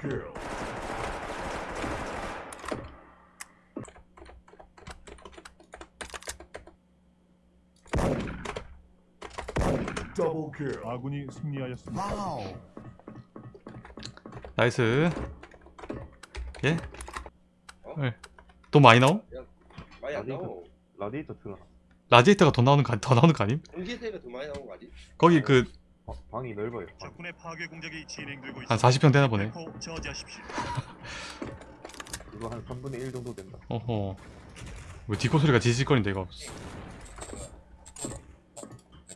Double kill. Double kill. 아군이 승리하였습니다. Wow. nice 예? 어? 네. 돈 많이 나옴? 많이 안 나오. 라디에이터 틀어. 라디에이터가 더 나오는 거, 더 나오는 거 아님? 전기세가 더 많이 나온 거 아니? 거기 그 한 어, 방이 넓어요. 방. 적군의 파괴 공작이 진행되고 있습니다. 40평 되나 보네 대포 저지하십시오. 이거 한 3분의 1 정도 된다. 어허 왜 디코 소리가 지직거린다 이거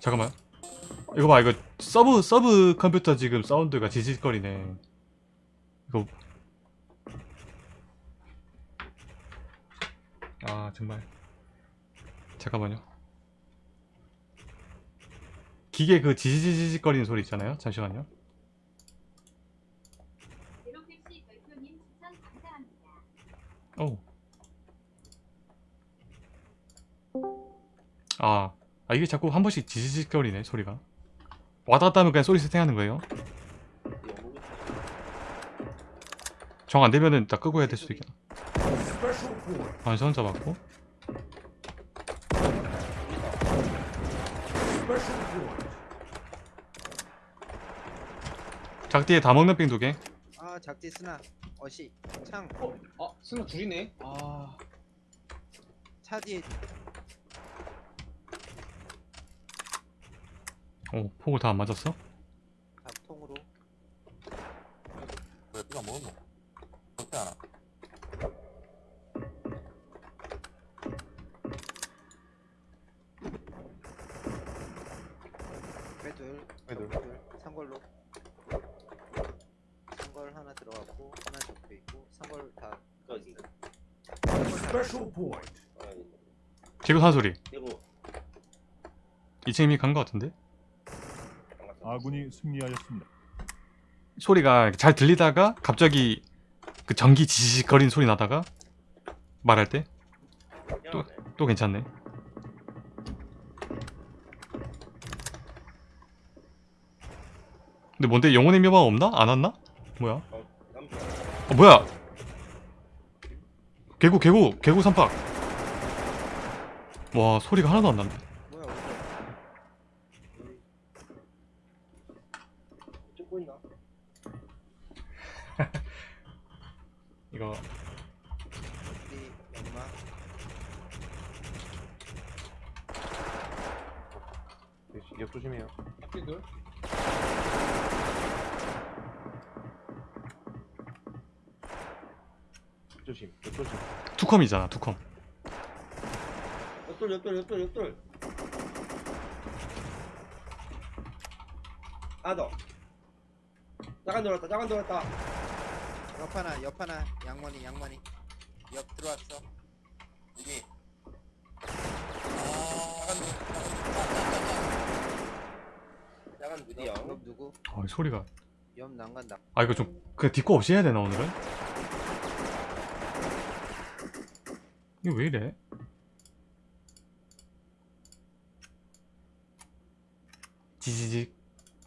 잠깐만 이거 봐 이거 서브 서브 컴퓨터 지금 사운드가 지직거리네 이거 아 정말 잠깐만요 기계 그 지지지직거리는 소리 있잖아요 잠시만요. 오. 아, 아 이게 자꾸 한 번씩 지지직거리네 소리가. 갔다 하면 그냥 소리 세팅하는 거예요. 정 안 되면은 딱 끄고 해야 될 수도 있겠다. 반선 잡았고. 작디에 다 먹는 빙 두 개. 아 작디 스나 어시 창 어? 아 스나 둘이네? 아차 뒤에 오, 폭을 다 안 맞았어? 밥통으로 왜 누가 먹었노? 어때 하나? 빼둘 애들. 둘 상걸로 상걸 하나 들어갔고 하나 적혀 있고 상걸 다 거기. Special point. 지금 산 소리. 이거 2층 이미 간거 같은데? 아군이 승리하였습니다. 소리가 잘 들리다가 갑자기 그 전기 지지직거리는 소리 나다가 말할 때 또- 또 괜찮네. 근데 뭔데 영혼의 묘방 없나? 안 왔나? 뭐야? 어 뭐야? 개구 개구 개구 삼박. 와 소리가 하나도 안 난다. 이거 옆 조심해요. 학교들? 옆 조심. 옆 조심. 투컴이잖아 투컴. 옆돌 옆돌 옆돌 옆돌. 아 너. 짜간 돌았다 짜간 돌았다. 옆 하나 옆 하나 양머니 양머니 옆 들어왔어 여기. 짜간. 옆 누구 아 소리가. 옆 난간다 아 이거 좀 그냥 디코 없이 해야 되나 오늘은? 이거 왜 이래? 지지직.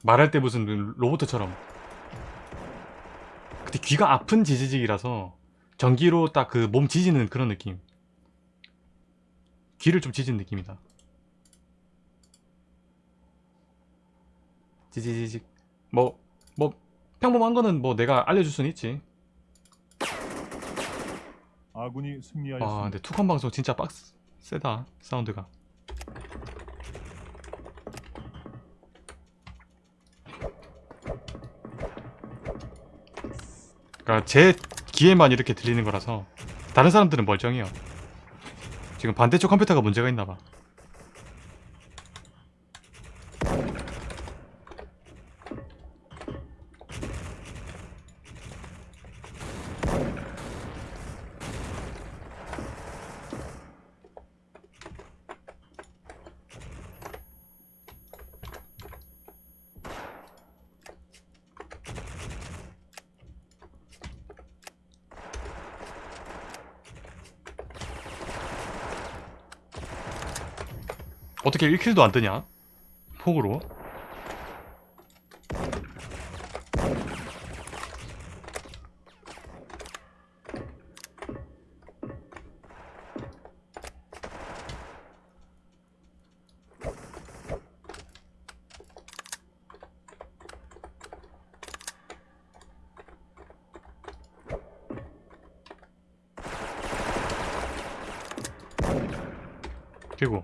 말할 때 무슨 로봇처럼. 근데 귀가 아픈 지지직이라서 전기로 딱 그 몸 지지는 그런 느낌. 귀를 좀 지진 느낌이다. 지지지직. 뭐 뭐 평범한 거는 뭐 내가 알려줄 수는 있지 아군이 아 승리하였습니다. 근데 투컴 방송 진짜 빡 세다 사운드가. 그러니까 제 귀에만 이렇게 들리는 거라서 다른 사람들은 멀쩡해요. 지금 반대쪽 컴퓨터가 문제가 있나봐 어떻게 1킬도 안 뜨냐? 폭으로 그리고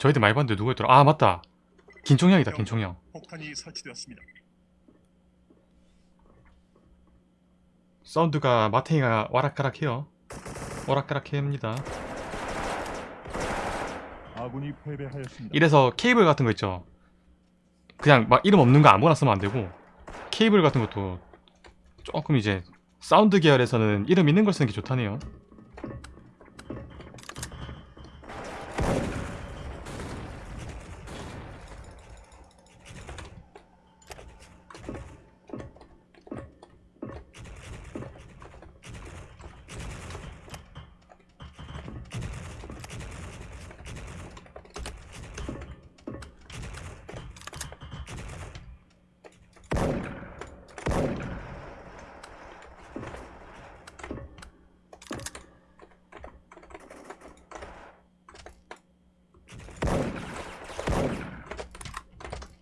저희들 많이 봤는데 누구였더라? 아 맞다. 김총영이다 김총영. 폭탄이 설치되었습니다. 사운드가 마탱이가 와락가락해요. 오락가락해입니다. 아군이 패배하였습니다. 이래서 케이블 같은 거 있죠. 그냥 막 이름 없는 거 아무거나 쓰면 안 되고 케이블 같은 것도 조금 이제 사운드 계열에서는 이름 있는 걸 쓰는 게 좋다네요.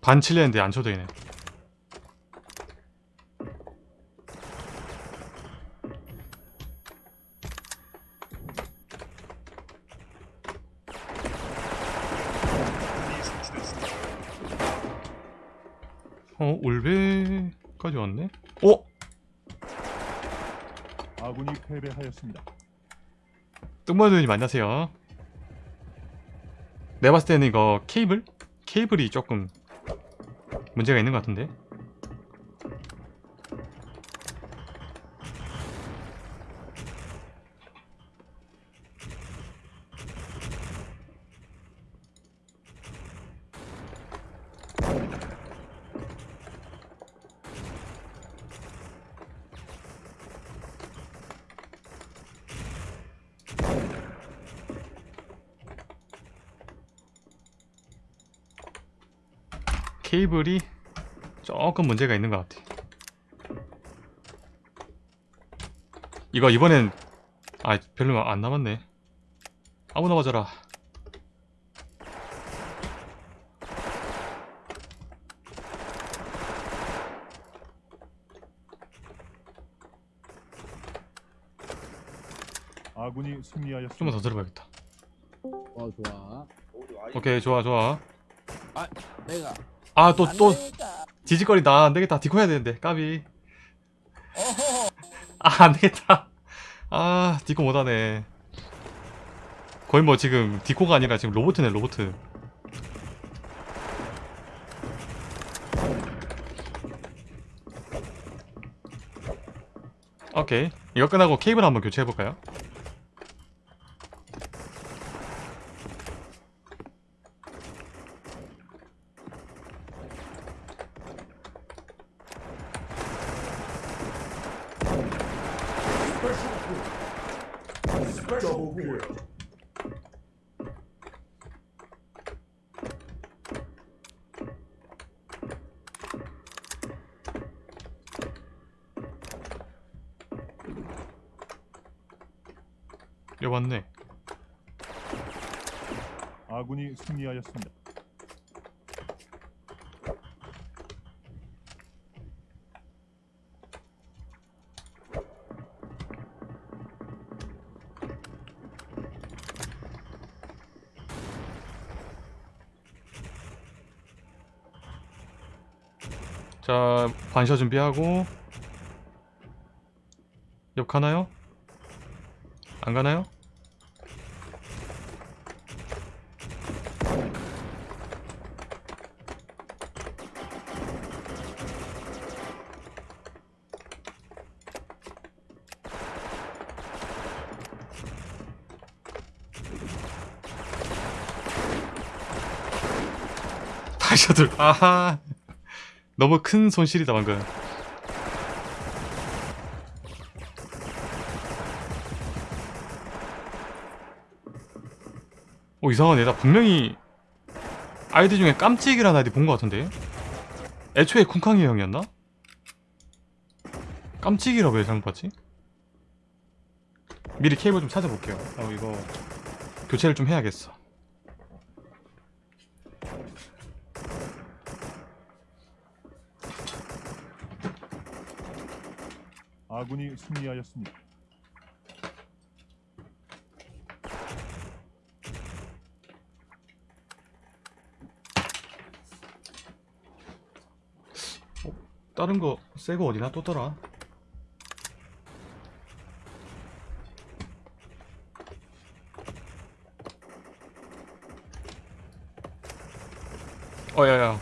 반 칠레는데 안 쳐도 되네. 어 올베까지 왔네. 어 아군이 패배하였습니다. 뚱마드님 안녕하세요. 내가 봤을 때는 이거 케이블? 케이블이 조금 문제가 있는 것 같은데. 케이블이 조금 문제가 있는 것 같아. 이거 이번엔 아 별로 안 남았네. 아무나 맞아라. 아군이 승리하였습니다. 좀만 더 들어봐야겠다. 어 좋아. 오케이 좋아 좋아. 내가 아 또 또 지직거린다 안 되겠다 디코 해야 되는데 까비. 아 안 되겠다. 아 디코 못하네. 거의 뭐 지금 디코가 아니라 지금 로보트네 로보트. 오케이 이거 끝나고 케이블 한번 교체해 볼까요? Special point. 여기 왔네. 아군이 승리하였습니다. 자 반셔 준비하고 옆 가나요? 안 가나요? 다시 들 아하 너무 큰 손실이다 방금. 오 이상하네. 나 분명히 아이디 중에 깜찍이라는 아이디 본 것 같은데? 애초에 쿵캉이 형이었나? 깜찍이라 왜 잘못 봤지? 미리 케이블 좀 찾아볼게요. 어 이거 교체를 좀 해야겠어 아군이 승리하였습니다. 어, 다른 거 새 거 어디나 또더라? 어야야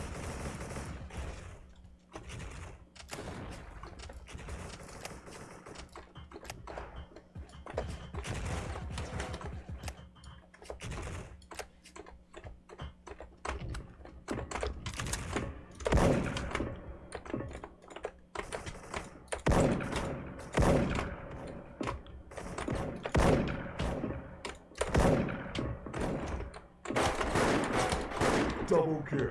Double kill.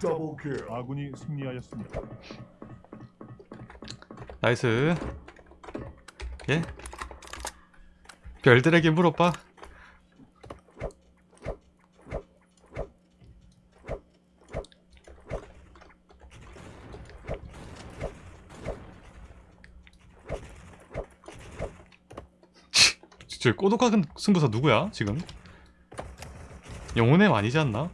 Double kill. 아군이 승리하였습니다. 나이스 예? 별들에게 물어봐 저 꼬독한 승부사 누구야 지금? 영혼의 아니지 않나?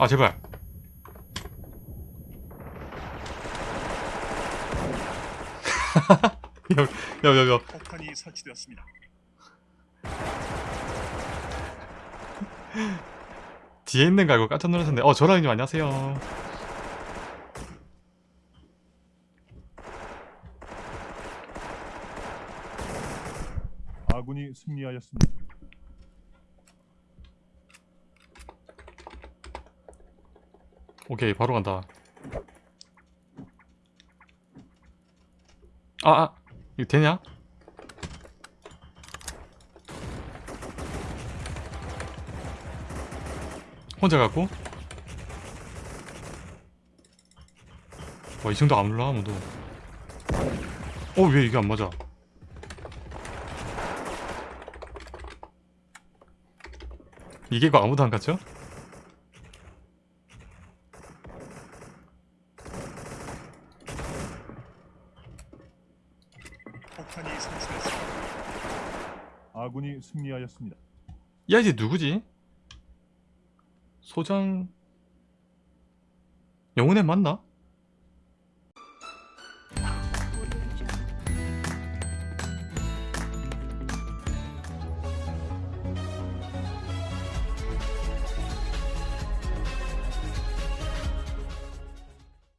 아 제발 야야야야 폭탄이 설치되었습니다. 뒤에 있는 거 알고 깜짝 놀랐는데. 어 조라님 안녕하세요. 아군이 승리하였습니다. 오케이 바로 간다. 아아 아, 이거 되냐? 혼자 갖고? 와 이 정도 안 올라 아무도 어 왜 이게 안 맞아 이게 그 아무도 안 갔죠? 폭탄이 설치되었습니다. 아군이 승리하였습니다. 야 이제 누구지? 소장 영혼의 맞나?